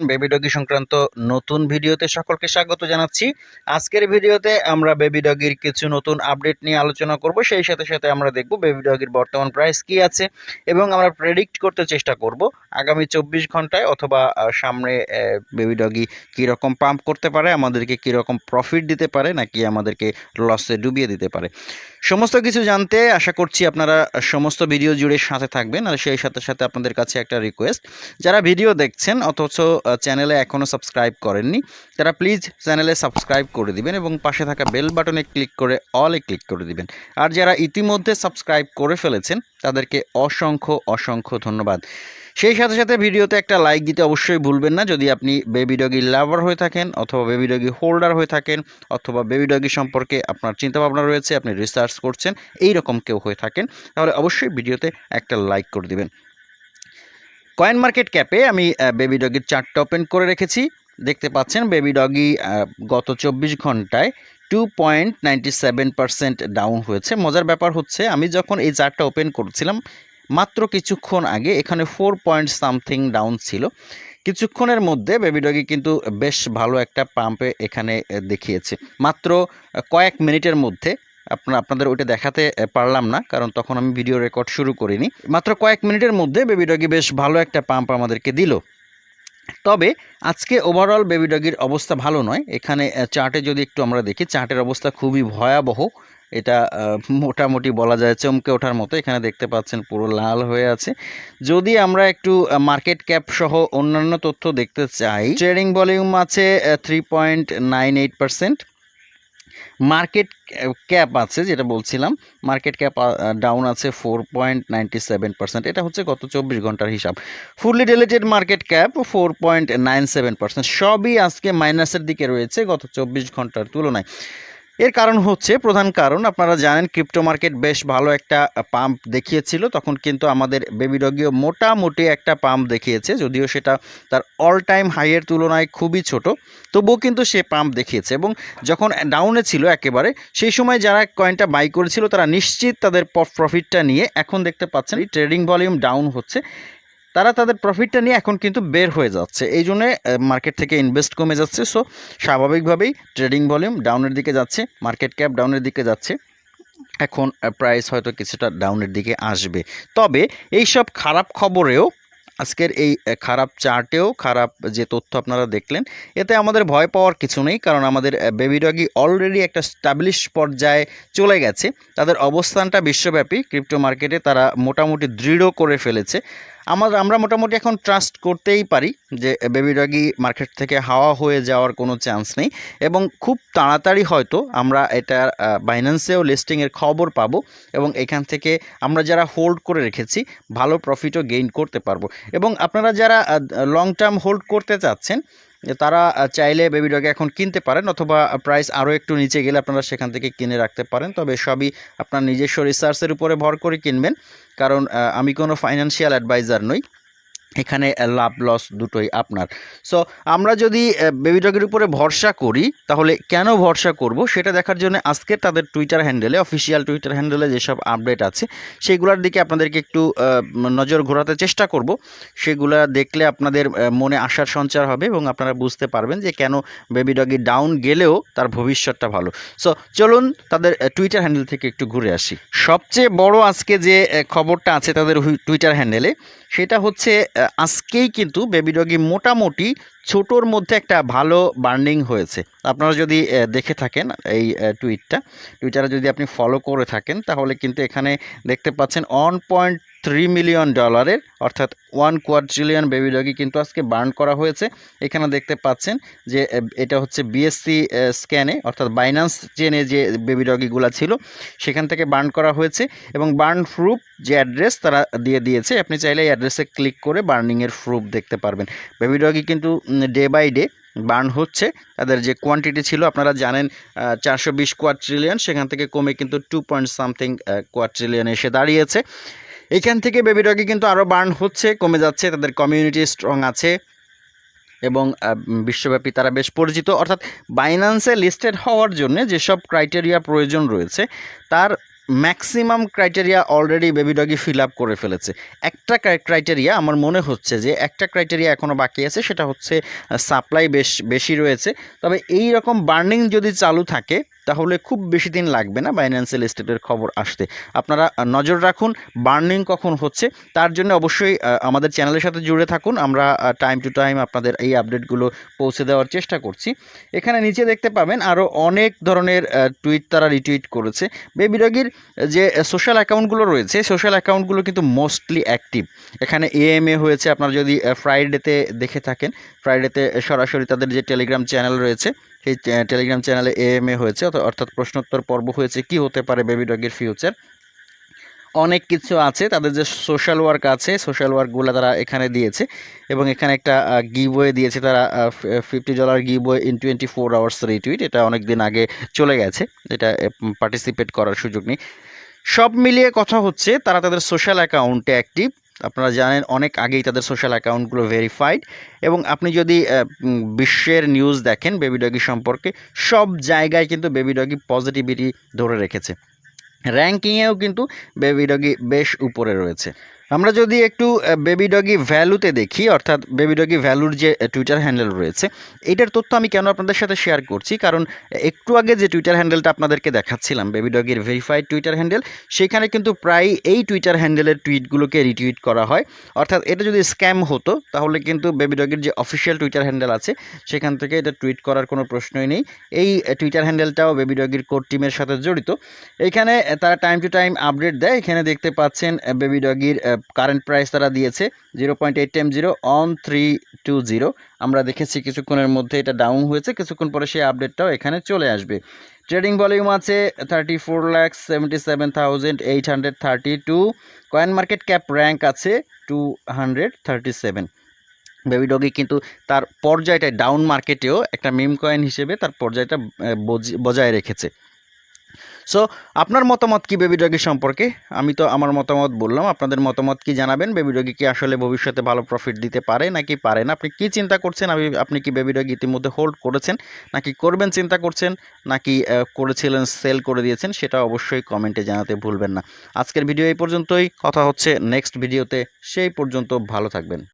Baby doggy সংক্রান্ত নতুন ভিডিওতে সকলকে স্বাগত জানাচ্ছি। আজকের ভিডিওতে আমরা বেবি ডগির কিছু নতুন আপডেট নিয়ে আলোচনা করব। সেই সাথে সাথে আমরা দেখব বেবি ডগির বর্তমান প্রাইস কি আছে এবং আমরা প্রেডিক্ট করতে চেষ্টা করব আগামী চব্বিশ ঘন্টায় অথবা সামনে বেবি ডগি কীরকম পাম্প করতে পারে, আমাদেরকে কীরকম প্রফিট দিতে পারে নাকি আমাদেরকে লসে ডুবিয়ে দিতে পারে। সমস্ত কিছু জানতে আশা করছি আপনারা সমস্ত ভিডিও জুড়ে সাথে থাকবেন। আর সেই সাথে সাথে আপনাদের কাছে একটা রিকোয়েস্ট যারা ভিডিও দেখছেন অথচ চ্যানেলে এখনও সাবস্ক্রাইব করেননি, তারা প্লিজ চ্যানেলে সাবস্ক্রাইব করে দিবেন এবং পাশে থাকা বেল বাটনে ক্লিক করে অলে ক্লিক করে দিবেন। আর যারা ইতিমধ্যে সাবস্ক্রাইব করে ফেলেছেন, তাদেরকে অসংখ্য অসংখ্য ধন্যবাদ। সেই সাথে সাথে ভিডিওতে একটা লাইক দিতে অবশ্যই ভুলবেন না। যদি আপনি বেবি ডগি লাভার হয়ে থাকেন অথবা বেবি ডগি হোল্ডার হয়ে থাকেন অথবা বেবি ডগি সম্পর্কে আপনার চিন্তাভাবনা রয়েছে, আপনি রিসার্চ করছেন এই রকম কেউ হয়ে থাকেন, তাহলে অবশ্যই ভিডিওতে একটা লাইক করে দিবেন। কয়েন মার্কেট ক্যাপে আমি বেবি ডগির চার্টটা ওপেন করে রেখেছি। দেখতে পাচ্ছেন বেবি ডগি গত চব্বিশ ঘন্টায় two point ninety seven down হয়েছে। মজার ব্যাপার হচ্ছে, আমি যখন এই চার্টটা ওপেন করছিলাম, মাত্র কিছুক্ষণ আগে এখানে ফোর পয়েন্ট সামথিং ডাউন ছিল। কিছুক্ষণের মধ্যে বেবি ডগি কিন্তু বেশ ভালো একটা পাম্পে এখানে দেখিয়েছে। মাত্র কয়েক মিনিটের মধ্যে আপনার আপনাদের ওইটা দেখাতে পারলাম না, কারণ তখন আমি ভিডিও রেকর্ড শুরু করিনি। মাত্র কয়েক মিনিটের মধ্যে বেবি ডগি বেশ ভালো একটা পাম্প আমাদেরকে দিল। তবে আজকে ওভারঅল বেবি ডগির অবস্থা ভালো নয়। এখানে চার্টে যদি একটু আমরা দেখি, চার্টের অবস্থা খুবই ভয়াবহ। এটা মোটামুটি বলা যায় চমকে ওঠার মতো। এখানে দেখতে পাচ্ছেন পুরো লাল হয়ে আছে। যদি আমরা একটু মার্কেট ক্যাপ সহ অন্যান্য তথ্য দেখতে চাই, ট্রেডিং ভলিউম আছে three point nine eight percent market cap আছে যেটা বলছিলাম মার্কেট ক্যাপ ডাউন আছে four point ninety seven percent এটা হচ্ছে গত চব্বিশ ঘণ্টার হিসাব। Fully diluted market cap four point nine seven percent সবই আজকে মাইনাসের দিকে রয়েছে গত চব্বিশ ঘণ্টার তুলনায়। এর কারণ হচ্ছে প্রধান কারণ, আপনারা জানেন ক্রিপ্টো মার্কেট বেশ ভালো একটা পাম্প দেখিয়েছিল। তখন কিন্তু আমাদের বেবি ডগিও মোটামুটি একটা পাম্প দেখিয়েছে, যদিও সেটা তার অল টাইম হাইয়ের তুলনায় খুবই ছোট। তবুও কিন্তু সে পাম্প দেখিয়েছে এবং যখন ডাউনে ছিল একেবারে, সেই সময় যারা কয়েনটা বাই করেছিল, তারা নিশ্চিত তাদের প্রফিটটা নিয়ে এখন দেখতে পাচ্ছেন ট্রেডিং ভলিউম ডাউন হচ্ছে। তারা তাদের প্রফিটটা নিয়ে এখন কিন্তু বের হয়ে যাচ্ছে। এই জন্যে মার্কেট থেকে ইনভেস্ট কমে যাচ্ছে। সো স্বাভাবিকভাবেই ট্রেডিং ভলিউম ডাউনের দিকে যাচ্ছে মার্কেট ক্যাপ ডাউনের দিকে যাচ্ছে। এখন প্রাইস হয়তো কিছুটা ডাউনের দিকে আসবে। তবে এই সব খারাপ খবরেও, আজকের এই খারাপ চার্টেও খারাপ যে তথ্য আপনারা দেখলেন, এতে আমাদের ভয় পাওয়ার কিছু নেই। কারণ আমাদের বেবি ডগি অলরেডি একটা স্টাবলিশ পর্যায়ে চলে গেছে। তাদের অবস্থানটা বিশ্বব্যাপী। ক্রিপ্টো মার্কেটে তারা মোটামুটি দৃঢ় করে ফেলেছে। আমার, আমরা মোটামুটি এখন ট্রাস্ট করতেই পারি যে বেবি ডগি মার্কেট থেকে হাওয়া হয়ে যাওয়ার কোনো চান্স নেই এবং খুব তাড়াতাড়ি হয়তো আমরা এটা বাইন্যান্সেও লিস্টিংয়ের খবর পাবো এবং এখান থেকে আমরা যারা হোল্ড করে রেখেছি ভালো প্রফিটও গেইন করতে পারব। এবং আপনারা যারা লং টার্ম হোল্ড করতে চাচ্ছেন তারা চাইলে বেবি ডগে এখন কিনতে পারেন অথবা প্রাইস আরও একটু নিচে গেলে আপনারা সেখান থেকে কিনে রাখতে পারেন। তবে সবই আপনার নিজস্ব রিসার্চের উপরে ভর করে কিনবেন। কারণ আমি কোনো ফাইন্যান্সিয়াল অ্যাডভাইজার নই। এখানে লাভ লস দুটোই আপনার। সো আমরা যদি বেবি ডগের উপরে ভরসা করি, তাহলে কেন ভরসা করব? সেটা দেখার জন্য আজকে তাদের টুইটার হ্যান্ডেলে অফিসিয়াল টুইটার হ্যান্ডেলে যেসব আপডেট আছে, সেগুলোর দিকে আপনাদেরকে একটু নজর ঘোরাতে চেষ্টা করব। সেগুলা দেখলে আপনাদের মনে আশার সঞ্চার হবে এবং আপনারা বুঝতে পারবেন যে কেন বেবি ডগি ডাউন গেলেও তার ভবিষ্যৎটা ভালো। সো চলুন তাদের টুইটার হ্যান্ডেল থেকে একটু ঘুরে আসি। সবচেয়ে বড় আজকে যে খবরটা আছে তাদের টুইটার হ্যান্ডেলে সেটা হচ্ছে আজকেই কিন্তু বেবি ডগি মোটামুটি ছোটোর মধ্যে একটা ভালো বার্নিং হয়েছে। আপনারা যদি দেখে থাকেন এই টুইটটা, টুইটারে যদি আপনি ফলো করে থাকেন, তাহলে কিন্তু এখানে দেখতে পাচ্ছেন অন পয়েন্ট থ্রি মিলিয়ন ডলারের অর্থাৎ ওয়ান কোয়াড্রিলিয়ন বেবি ডগি কিন্তু আজকে বার্ন করা হয়েছে। এখানে দেখতে পাচ্ছেন যে এটা হচ্ছে বিএসসি স্ক্যানে অর্থাৎ বাইন্যান্স চেনে যে বেবি ডগিগুলো ছিল, সেখান থেকে বার্ন করা হয়েছে এবং বার্ন প্রুফ যে অ্যাড্রেস তারা দিয়ে দিয়েছে, আপনি চাইলে এই অ্যাড্রেসে ক্লিক করে বার্নিংয়ের প্রুফ দেখতে পারবেন। বেবি ডগি কিন্তু ডে বাই ডে বার্ন হচ্ছে। তাদের যে কোয়ান্টিটি ছিল, আপনারা জানেন চারশো বিশ কোয়াট্রিলিয়ন সেখান থেকে কমে কিন্তু টু পয়েন্ট সামথিং কোয়াট্রিলিয়ন এসে দাঁড়িয়েছে। এখান থেকে বেবি ডগি কিন্তু আরও বার্ন হচ্ছে, কমে যাচ্ছে, তাদের কমিউনিটি স্ট্রং আছে এবং বিশ্বব্যাপী তারা বেশ পরিচিত। অর্থাৎ বাইন্যান্সে লিস্টেড হওয়ার জন্য যেসব ক্রাইটেরিয়া প্রয়োজন রয়েছে, তার maximum criteria already baby Doge fill up করে ফেলেছে। একটা ক্রাইটেরিয়া আমার মনে হচ্ছে যে, একটা ক্রাইটেরিয়া এখনও বাকি আছে, সেটা হচ্ছে সাপ্লাই বেশ, বেশি রয়েছে। তবে এই রকম বার্নিং যদি চালু থাকে তাহলে খুব বেশি দিন লাগবে না বাইন্যান্সিয়াল স্টেটের খবর আসতে। আপনারা নজর রাখুন, বার্নিং কখন হচ্ছে, তার জন্য অবশ্যই আমাদের চ্যানেলের সাথে জুড়ে থাকুন। আমরা টাইম টু টাইম আপনাদের এই আপডেটগুলো পৌঁছে দেওয়ার চেষ্টা করছি। এখানে নিচে দেখতে পাবেন আরও অনেক ধরনের টুইট তারা রিটুইট করেছে। বেবি ডগির যে সোশ্যাল অ্যাকাউন্টগুলো রয়েছে সোশ্যাল অ্যাকাউন্টগুলো কিন্তু মোস্টলি অ্যাক্টিভ এখানে এএমএ হয়েছে, আপনারা যদি ফ্রাইডেতে দেখে থাকেন ফ্রাইডেতে সরাসরি তাদের যে টেলিগ্রাম চ্যানেল রয়েছে সেই টেলিগ্রাম চ্যানেলে এএমএ হয়েছে। অর্থ- অর্থাৎ প্রশ্নোত্তর পর্ব হয়েছে। কি হতে পারে বেবি ডগের ফিউচার অনেক কিছু আছে। তাদের যে সোশ্যাল ওয়ার্ক আছে সোশ্যাল ওয়ার্কগুলো তারা এখানে দিয়েছে। এবং এখানে একটা গিবওয়ে দিয়েছে তারা fifty dollar giveaway in twenty four hours retweet এটা অনেক দিন আগে চলে গেছে। এটা পার্টিসিপেট করার সুযোগ নেই। সব মিলিয়ে কথা হচ্ছে, তারা তাদের সোশ্যাল অ্যাকাউন্টে অ্যাক্টিভ আপনারা জানেন, অনেক আগেই তাদের সোশ্যাল অ্যাকাউন্টগুলো ভেরিফাইড এবং আপনি যদি বিশ্বের নিউজ দেখেন বেবি ডগি সম্পর্কে, সব জায়গায় কিন্তু বেবি ডগি পজিটিভিটি ধরে রেখেছে। র্যাঙ্কিংয়েও কিন্তু বেবি ডগি বেশ উপরে রয়েছে। আমরা যদি একটু বেবি ডগি ভ্যালুতে দেখি, অর্থাৎ বেবি ডগি ভ্যালুর যে টুইটার হ্যান্ডেল রয়েছে, এটার তথ্য আমি কেন আপনাদের সাথে শেয়ার করছি? কারণ একটু আগে যে টুইটার হ্যান্ডেলটা আপনাদেরকে দেখাচ্ছিলাম বেবি ডগির ভেরিফাইড টুইটার হ্যান্ডেল সেখানে কিন্তু প্রায় এই টুইটার হ্যান্ডেলের টুইটগুলোকে রিটুইট করা হয়। অর্থাৎ এটা যদি স্ক্যাম হতো, তাহলে কিন্তু বেবি ডগির যে অফিসিয়াল টুইটার হ্যান্ডেল আছে, সেখান থেকে এটা টুইট করার কোনো প্রশ্নই নেই। এই টুইটার হ্যান্ডেলটাও বেবি ডগির কোর টিমের সাথে জড়িত। এখানে তারা টাইম টু টাইম আপডেট দেয়। এখানে দেখতে পাচ্ছেন বেবি ডগির কারেন্ট প্রাইস তারা দিয়েছে zero point eight time zero on three two zero আমরা দেখেছি কিছুক্ষণের মধ্যে এটা ডাউন হয়েছে, কিছুক্ষণ পরে সেই আপডেটটাও এখানে চলে আসবে। ট্রেডিং ভলিউম আছে thirty four lakhs seventy seven thousand eight hundred thirty two coin market cap rank আছে two hundred thirty seven baby কিন্তু তার পর্যায়টা ডাউন মার্কেটেও একটা মিম কয়েন হিসেবে তার পর্যায়টা বজি- বজায় রেখেছে। সো আপনার মতামত কি বেবি ডগি সম্পর্কে? আমি তো আমার মতামত বললাম, আপনাদের মতামত কি জানাবেন? বেবি ডগি কি আসলে ভবিষ্যতে ভালো প্রফিট দিতে পারে নাকি পারে না? আপনি কি চিন্তা করছেন? আমি, আপনি কি বেবি ডগি ইতিমধ্যে হোল্ড করেছেন? নাকি করবেন, চিন্তা করছেন? নাকি করেছিলেন সেল করে দিয়েছেন? সেটা অবশ্যই কমেন্টে জানাতে ভুলবেন না। আজকের ভিডিও এই পর্যন্তই। কথা হচ্ছে নেক্সট ভিডিওতে সেই পর্যন্ত ভালো থাকবেন।